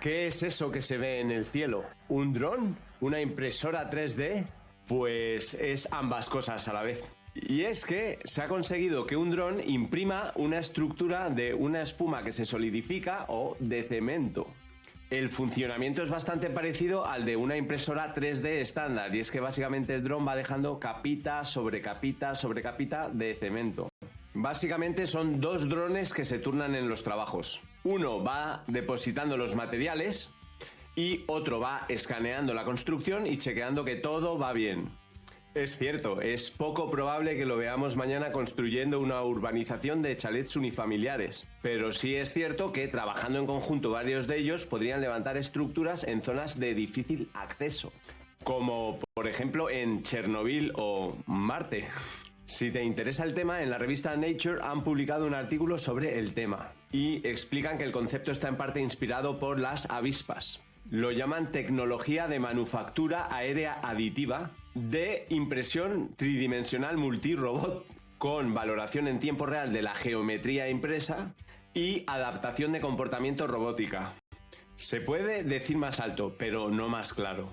¿Qué es eso que se ve en el cielo? ¿Un dron? ¿Una impresora 3D? Pues es ambas cosas a la vez. Y es que se ha conseguido que un dron imprima una estructura de una espuma que se solidifica o de cemento. El funcionamiento es bastante parecido al de una impresora 3D estándar y es que básicamente el dron va dejando capita sobre capita sobre capita de cemento. Básicamente son dos drones que se turnan en los trabajos. Uno va depositando los materiales y otro va escaneando la construcción y chequeando que todo va bien. Es cierto, es poco probable que lo veamos mañana construyendo una urbanización de chalets unifamiliares, pero sí es cierto que trabajando en conjunto varios de ellos podrían levantar estructuras en zonas de difícil acceso, como por ejemplo en Chernobyl o Marte. Si te interesa el tema, en la revista Nature han publicado un artículo sobre el tema y explican que el concepto está en parte inspirado por las avispas. Lo llaman tecnología de manufactura aérea aditiva de impresión tridimensional multirobot con valoración en tiempo real de la geometría impresa y adaptación de comportamiento robótica. Se puede decir más alto, pero no más claro.